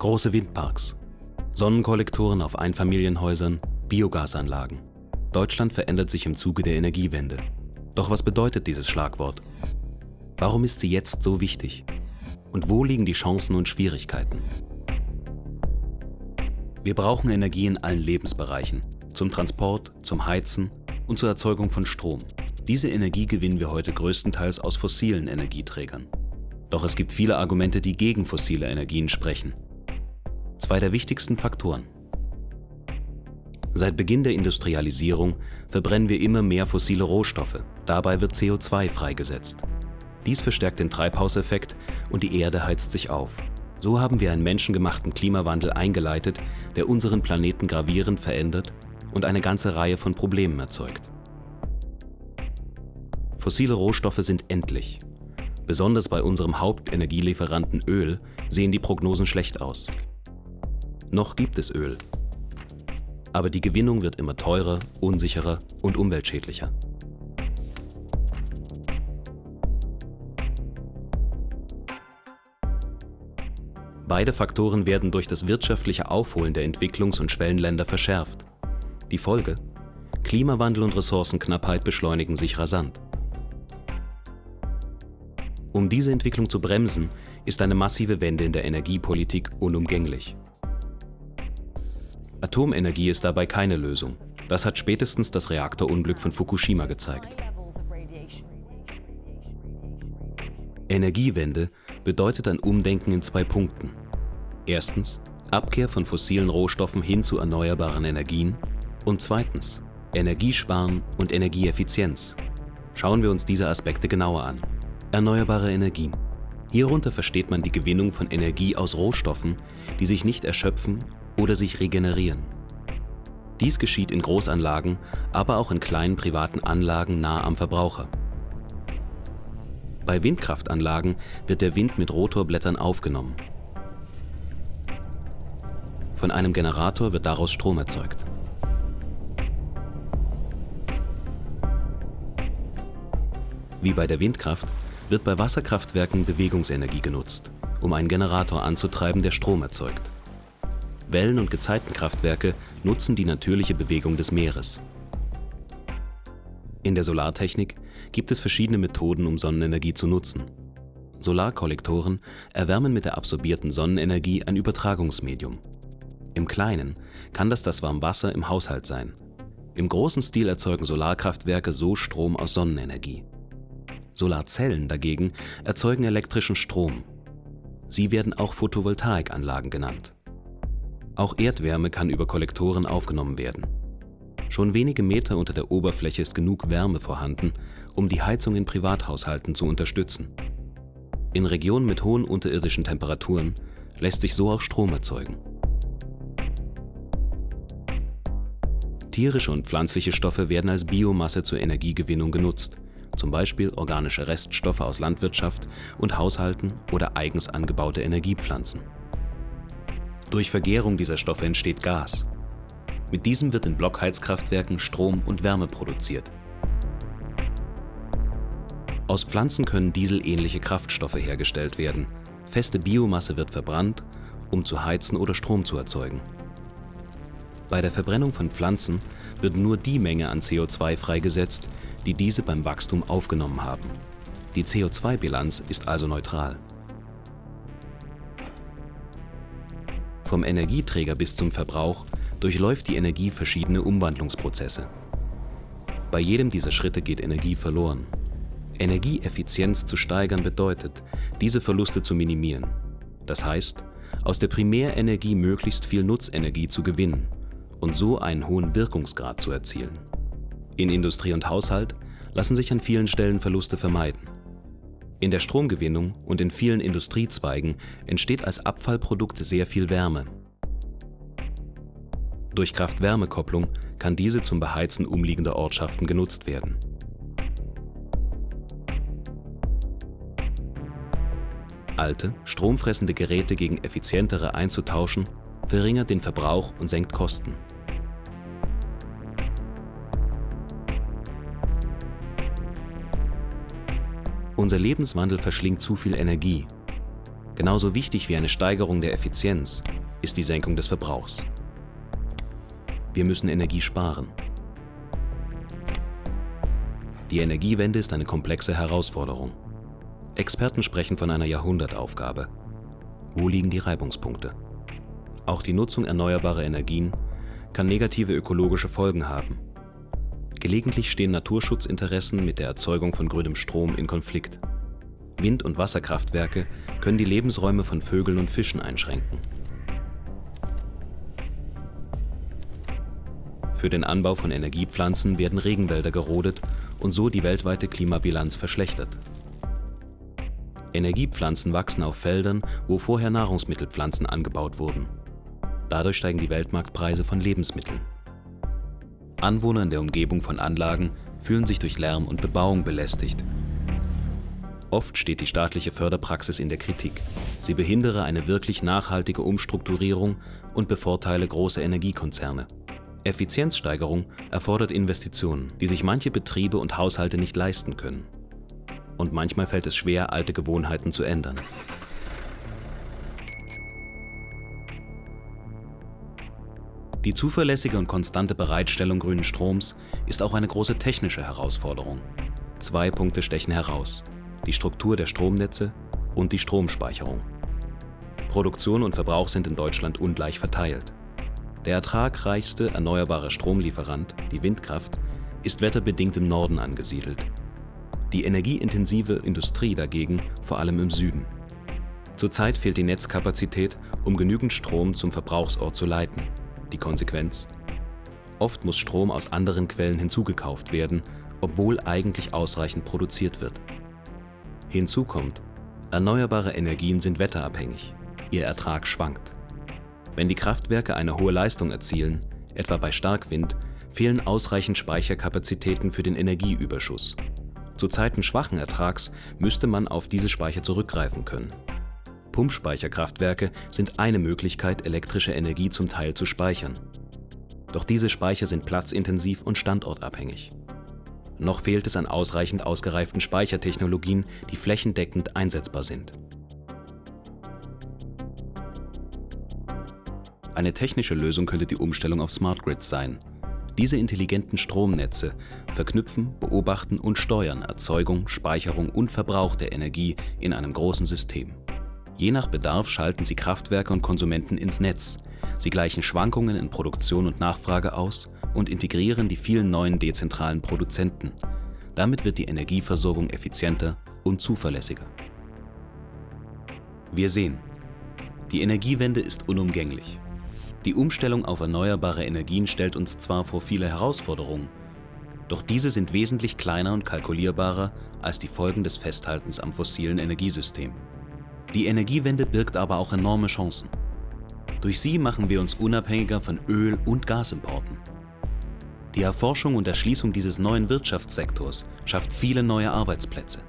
Große Windparks, Sonnenkollektoren auf Einfamilienhäusern, Biogasanlagen. Deutschland verändert sich im Zuge der Energiewende. Doch was bedeutet dieses Schlagwort? Warum ist sie jetzt so wichtig? Und wo liegen die Chancen und Schwierigkeiten? Wir brauchen Energie in allen Lebensbereichen, zum Transport, zum Heizen und zur Erzeugung von Strom. Diese Energie gewinnen wir heute größtenteils aus fossilen Energieträgern. Doch es gibt viele Argumente, die gegen fossile Energien sprechen. Zwei der wichtigsten Faktoren. Seit Beginn der Industrialisierung verbrennen wir immer mehr fossile Rohstoffe. Dabei wird CO2 freigesetzt. Dies verstärkt den Treibhauseffekt und die Erde heizt sich auf. So haben wir einen menschengemachten Klimawandel eingeleitet, der unseren Planeten gravierend verändert und eine ganze Reihe von Problemen erzeugt. Fossile Rohstoffe sind endlich. Besonders bei unserem Hauptenergielieferanten Öl sehen die Prognosen schlecht aus. Noch gibt es Öl, aber die Gewinnung wird immer teurer, unsicherer und umweltschädlicher. Beide Faktoren werden durch das wirtschaftliche Aufholen der Entwicklungs- und Schwellenländer verschärft. Die Folge? Klimawandel und Ressourcenknappheit beschleunigen sich rasant. Um diese Entwicklung zu bremsen, ist eine massive Wende in der Energiepolitik unumgänglich. Atomenergie ist dabei keine Lösung. Das hat spätestens das Reaktorunglück von Fukushima gezeigt. Energiewende bedeutet ein Umdenken in zwei Punkten. Erstens Abkehr von fossilen Rohstoffen hin zu erneuerbaren Energien und zweitens Energiesparen und Energieeffizienz. Schauen wir uns diese Aspekte genauer an. Erneuerbare Energien. Hierunter versteht man die Gewinnung von Energie aus Rohstoffen, die sich nicht erschöpfen oder sich regenerieren. Dies geschieht in Großanlagen, aber auch in kleinen privaten Anlagen nah am Verbraucher. Bei Windkraftanlagen wird der Wind mit Rotorblättern aufgenommen. Von einem Generator wird daraus Strom erzeugt. Wie bei der Windkraft wird bei Wasserkraftwerken Bewegungsenergie genutzt, um einen Generator anzutreiben, der Strom erzeugt. Wellen- und Gezeitenkraftwerke nutzen die natürliche Bewegung des Meeres. In der Solartechnik gibt es verschiedene Methoden, um Sonnenenergie zu nutzen. Solarkollektoren erwärmen mit der absorbierten Sonnenenergie ein Übertragungsmedium. Im Kleinen kann das das Warmwasser im Haushalt sein. Im großen Stil erzeugen Solarkraftwerke so Strom aus Sonnenenergie. Solarzellen dagegen erzeugen elektrischen Strom. Sie werden auch Photovoltaikanlagen genannt. Auch Erdwärme kann über Kollektoren aufgenommen werden. Schon wenige Meter unter der Oberfläche ist genug Wärme vorhanden, um die Heizung in Privathaushalten zu unterstützen. In Regionen mit hohen unterirdischen Temperaturen lässt sich so auch Strom erzeugen. Tierische und pflanzliche Stoffe werden als Biomasse zur Energiegewinnung genutzt, zum Beispiel organische Reststoffe aus Landwirtschaft und Haushalten oder eigens angebaute Energiepflanzen. Durch Vergärung dieser Stoffe entsteht Gas. Mit diesem wird in Blockheizkraftwerken Strom und Wärme produziert. Aus Pflanzen können dieselähnliche Kraftstoffe hergestellt werden. Feste Biomasse wird verbrannt, um zu heizen oder Strom zu erzeugen. Bei der Verbrennung von Pflanzen wird nur die Menge an CO2 freigesetzt, die diese beim Wachstum aufgenommen haben. Die CO2-Bilanz ist also neutral. Vom Energieträger bis zum Verbrauch durchläuft die Energie verschiedene Umwandlungsprozesse. Bei jedem dieser Schritte geht Energie verloren. Energieeffizienz zu steigern bedeutet, diese Verluste zu minimieren. Das heißt, aus der Primärenergie möglichst viel Nutzenergie zu gewinnen und so einen hohen Wirkungsgrad zu erzielen. In Industrie und Haushalt lassen sich an vielen Stellen Verluste vermeiden. In der Stromgewinnung und in vielen Industriezweigen entsteht als Abfallprodukt sehr viel Wärme. Durch Kraft-Wärme-Kopplung kann diese zum Beheizen umliegender Ortschaften genutzt werden. Alte, stromfressende Geräte gegen effizientere einzutauschen, verringert den Verbrauch und senkt Kosten. Unser Lebenswandel verschlingt zu viel Energie. Genauso wichtig wie eine Steigerung der Effizienz ist die Senkung des Verbrauchs. Wir müssen Energie sparen. Die Energiewende ist eine komplexe Herausforderung. Experten sprechen von einer Jahrhundertaufgabe. Wo liegen die Reibungspunkte? Auch die Nutzung erneuerbarer Energien kann negative ökologische Folgen haben. Gelegentlich stehen Naturschutzinteressen mit der Erzeugung von grünem Strom in Konflikt. Wind- und Wasserkraftwerke können die Lebensräume von Vögeln und Fischen einschränken. Für den Anbau von Energiepflanzen werden Regenwälder gerodet und so die weltweite Klimabilanz verschlechtert. Energiepflanzen wachsen auf Feldern, wo vorher Nahrungsmittelpflanzen angebaut wurden. Dadurch steigen die Weltmarktpreise von Lebensmitteln. Anwohner in der Umgebung von Anlagen fühlen sich durch Lärm und Bebauung belästigt. Oft steht die staatliche Förderpraxis in der Kritik. Sie behindere eine wirklich nachhaltige Umstrukturierung und bevorteile große Energiekonzerne. Effizienzsteigerung erfordert Investitionen, die sich manche Betriebe und Haushalte nicht leisten können. Und manchmal fällt es schwer, alte Gewohnheiten zu ändern. Die zuverlässige und konstante Bereitstellung grünen Stroms ist auch eine große technische Herausforderung. Zwei Punkte stechen heraus. Die Struktur der Stromnetze und die Stromspeicherung. Produktion und Verbrauch sind in Deutschland ungleich verteilt. Der ertragreichste erneuerbare Stromlieferant, die Windkraft, ist wetterbedingt im Norden angesiedelt. Die energieintensive Industrie dagegen vor allem im Süden. Zurzeit fehlt die Netzkapazität, um genügend Strom zum Verbrauchsort zu leiten. Die Konsequenz? Oft muss Strom aus anderen Quellen hinzugekauft werden, obwohl eigentlich ausreichend produziert wird. Hinzu kommt, erneuerbare Energien sind wetterabhängig. Ihr Ertrag schwankt. Wenn die Kraftwerke eine hohe Leistung erzielen, etwa bei Starkwind, fehlen ausreichend Speicherkapazitäten für den Energieüberschuss. Zu Zeiten schwachen Ertrags müsste man auf diese Speicher zurückgreifen können. Pumpspeicherkraftwerke sind eine Möglichkeit, elektrische Energie zum Teil zu speichern. Doch diese Speicher sind platzintensiv und standortabhängig. Noch fehlt es an ausreichend ausgereiften Speichertechnologien, die flächendeckend einsetzbar sind. Eine technische Lösung könnte die Umstellung auf Smart Grids sein. Diese intelligenten Stromnetze verknüpfen, beobachten und steuern Erzeugung, Speicherung und Verbrauch der Energie in einem großen System. Je nach Bedarf schalten sie Kraftwerke und Konsumenten ins Netz. Sie gleichen Schwankungen in Produktion und Nachfrage aus und integrieren die vielen neuen dezentralen Produzenten. Damit wird die Energieversorgung effizienter und zuverlässiger. Wir sehen, die Energiewende ist unumgänglich. Die Umstellung auf erneuerbare Energien stellt uns zwar vor viele Herausforderungen, doch diese sind wesentlich kleiner und kalkulierbarer als die Folgen des Festhaltens am fossilen Energiesystem. Die Energiewende birgt aber auch enorme Chancen. Durch sie machen wir uns unabhängiger von Öl- und Gasimporten. Die Erforschung und Erschließung dieses neuen Wirtschaftssektors schafft viele neue Arbeitsplätze.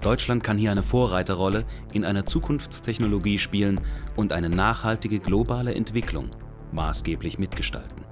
Deutschland kann hier eine Vorreiterrolle in einer Zukunftstechnologie spielen und eine nachhaltige globale Entwicklung maßgeblich mitgestalten.